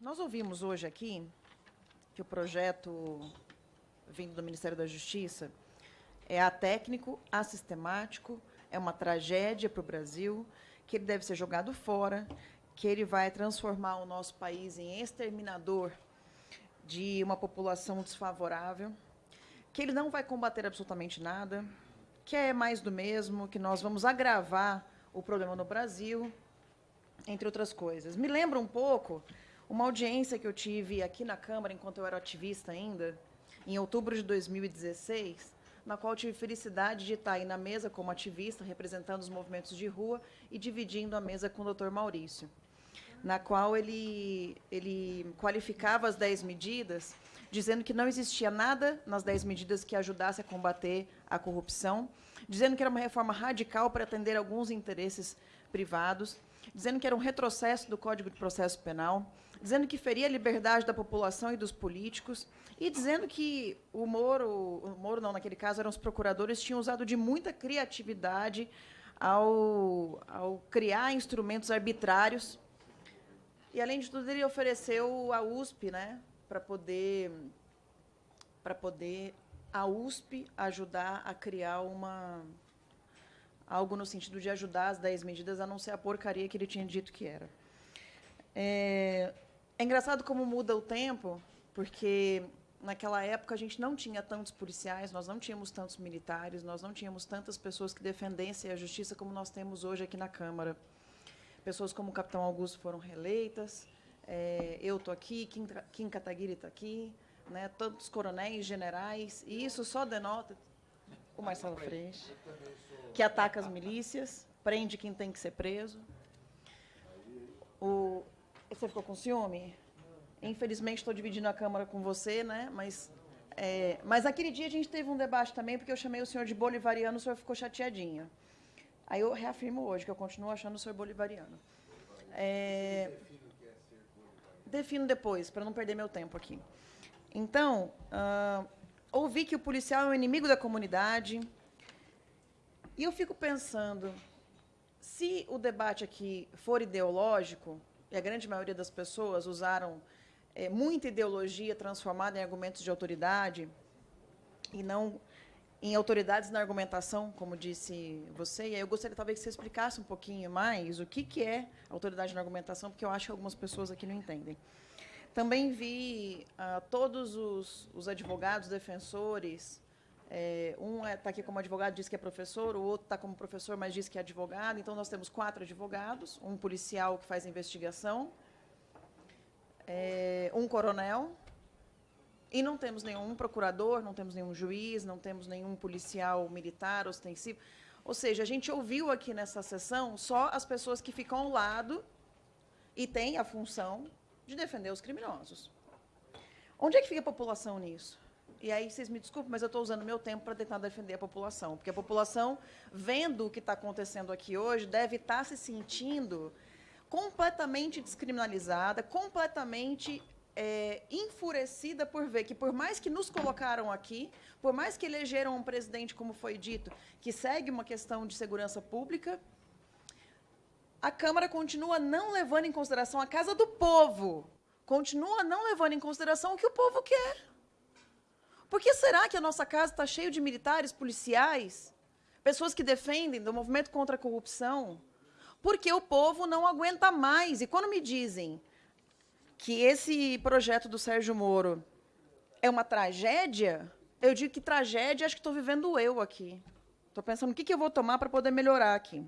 Nós ouvimos hoje aqui que o projeto vindo do Ministério da Justiça é atécnico, assistemático, é uma tragédia para o Brasil, que ele deve ser jogado fora, que ele vai transformar o nosso país em exterminador de uma população desfavorável, que ele não vai combater absolutamente nada, que é mais do mesmo, que nós vamos agravar o problema no Brasil, entre outras coisas. Me lembra um pouco uma audiência que eu tive aqui na Câmara, enquanto eu era ativista ainda, em outubro de 2016, na qual tive felicidade de estar aí na mesa como ativista, representando os movimentos de rua e dividindo a mesa com o doutor Maurício, na qual ele, ele qualificava as 10 medidas, dizendo que não existia nada nas 10 medidas que ajudasse a combater a corrupção, dizendo que era uma reforma radical para atender alguns interesses privados, dizendo que era um retrocesso do Código de Processo Penal, dizendo que feria a liberdade da população e dos políticos, e dizendo que o Moro, o Moro não, naquele caso, eram os procuradores, tinham usado de muita criatividade ao, ao criar instrumentos arbitrários. E, além de tudo, ele ofereceu a USP né, para poder, para poder a USP ajudar a criar uma algo no sentido de ajudar as 10 medidas a não ser a porcaria que ele tinha dito que era. É, é engraçado como muda o tempo, porque naquela época a gente não tinha tantos policiais, nós não tínhamos tantos militares, nós não tínhamos tantas pessoas que defendessem a justiça como nós temos hoje aqui na Câmara. Pessoas como o Capitão Augusto foram reeleitas, é, eu estou aqui, Kim, Kim Kataguiri está aqui, né, tantos coronéis, generais, e isso só denota o Marcelo Freixo, que ataca as milícias, prende quem tem que ser preso. O, você ficou com ciúme? Infelizmente, estou dividindo a Câmara com você, né? Mas, é, mas aquele dia a gente teve um debate também, porque eu chamei o senhor de bolivariano, o senhor ficou chateadinho. Aí eu reafirmo hoje que eu continuo achando o senhor bolivariano. É, defino depois, para não perder meu tempo aqui. Então, uh, ouvi que o policial é o inimigo da comunidade. E eu fico pensando, se o debate aqui for ideológico, e a grande maioria das pessoas usaram é, muita ideologia transformada em argumentos de autoridade e não em autoridades na argumentação, como disse você. E aí eu gostaria talvez que você explicasse um pouquinho mais o que, que é autoridade na argumentação, porque eu acho que algumas pessoas aqui não entendem. Também vi ah, todos os, os, advogados, defensores. É, um está é, aqui como advogado, diz que é professor, o outro está como professor, mas diz que é advogado. Então, nós temos quatro advogados, um policial que faz investigação, é, um coronel, e não temos nenhum procurador, não temos nenhum juiz, não temos nenhum policial militar ostensivo. Ou seja, a gente ouviu aqui nessa sessão só as pessoas que ficam ao lado e têm a função de defender os criminosos. Onde é que fica a população nisso? E aí, vocês me desculpem, mas eu estou usando meu tempo para tentar defender a população. Porque a população, vendo o que está acontecendo aqui hoje, deve estar tá se sentindo completamente descriminalizada, completamente é, enfurecida por ver que, por mais que nos colocaram aqui, por mais que elegeram um presidente, como foi dito, que segue uma questão de segurança pública, a Câmara continua não levando em consideração a casa do povo, continua não levando em consideração o que o povo quer. Por que será que a nossa casa está cheia de militares, policiais, pessoas que defendem do movimento contra a corrupção? Porque o povo não aguenta mais. E quando me dizem que esse projeto do Sérgio Moro é uma tragédia, eu digo que tragédia acho que estou vivendo eu aqui. Estou pensando o que, que eu vou tomar para poder melhorar aqui.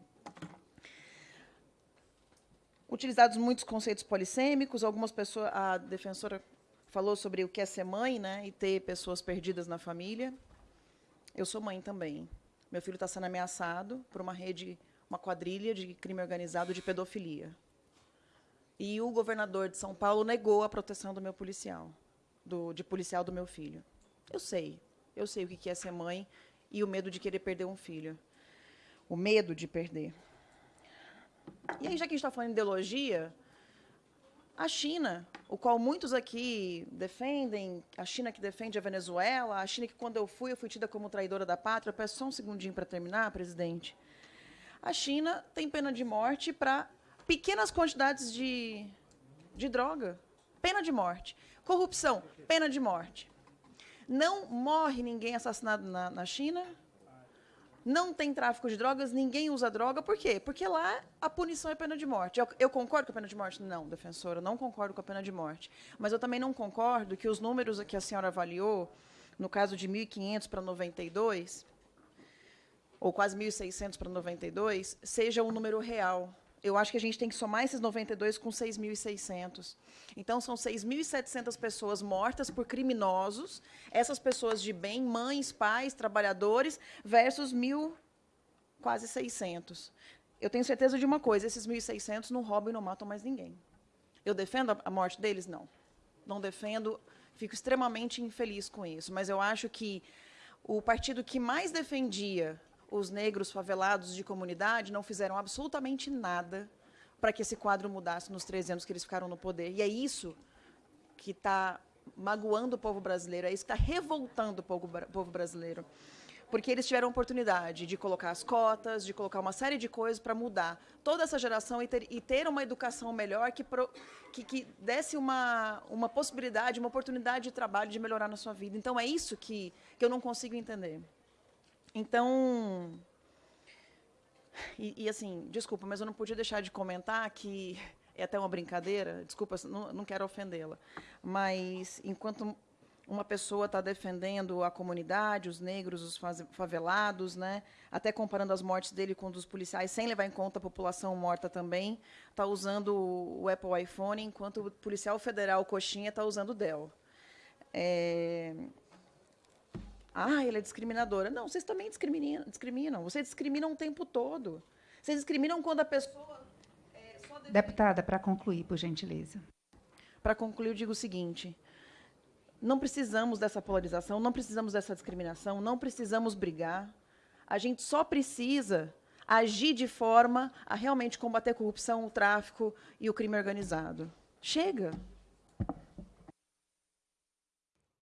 Utilizados muitos conceitos polissêmicos, algumas pessoas, a defensora falou sobre o que é ser mãe, né, e ter pessoas perdidas na família. Eu sou mãe também. Meu filho está sendo ameaçado por uma rede, uma quadrilha de crime organizado de pedofilia. E o governador de São Paulo negou a proteção do meu policial, do, de policial do meu filho. Eu sei, eu sei o que é ser mãe e o medo de querer perder um filho. O medo de perder. E aí, já que a gente está falando de ideologia, a China, o qual muitos aqui defendem, a China que defende a Venezuela, a China que, quando eu fui, eu fui tida como traidora da pátria. Peço só um segundinho para terminar, presidente. A China tem pena de morte para pequenas quantidades de, de droga. pena de morte. Corrupção, pena de morte. Não morre ninguém assassinado na, na China, não tem tráfico de drogas, ninguém usa droga. Por quê? Porque lá a punição é pena de morte. Eu, eu, concordo com a pena de morte? Não, defensora, não concordo com a pena de morte. Mas eu também não concordo que os números que a senhora avaliou, no caso de 1.500 para 92, ou quase 1.600 para 92, seja um número real. Eu acho que a gente tem que somar esses 92 com 6.600. Então, são 6.700 pessoas mortas por criminosos, essas pessoas de bem, mães, pais, trabalhadores, versus mil, quase 600. Eu tenho certeza de uma coisa, esses 1.600 não roubam e não matam mais ninguém. Eu defendo a morte deles? Não. Não defendo, fico extremamente infeliz com isso, mas eu acho que o partido que mais defendia os negros favelados de comunidade não fizeram absolutamente nada para que esse quadro mudasse nos 13 anos que eles ficaram no poder. E é isso que está magoando o povo brasileiro, é isso que está revoltando o povo, povo brasileiro. Porque eles tiveram a oportunidade de colocar as cotas, de colocar uma série de coisas para mudar toda essa geração e ter, e ter uma educação melhor que, pro, que, que, desse uma, uma possibilidade, uma oportunidade de trabalho, de melhorar na sua vida. Então, é isso que, que eu não consigo entender. Então, e, e, assim, desculpa, mas eu não podia deixar de comentar que é até uma brincadeira, desculpa, não, não quero ofendê-la, mas enquanto uma pessoa está defendendo a comunidade, os negros, os favelados, né, até comparando as mortes dele com dos policiais, sem levar em conta a população morta também, está usando o Apple iPhone, enquanto o policial federal Coxinha está usando o Dell. É, ah, ele é discriminadora. Não, vocês também discriminam. discriminam. Vocês discriminam o tempo todo. Vocês discriminam quando a pessoa. É, Deputada, para concluir, por gentileza. Para concluir, eu digo o seguinte: não precisamos dessa polarização, não precisamos dessa discriminação, não precisamos brigar. A gente só precisa agir de forma a realmente combater a corrupção, o tráfico e o crime organizado. Chega!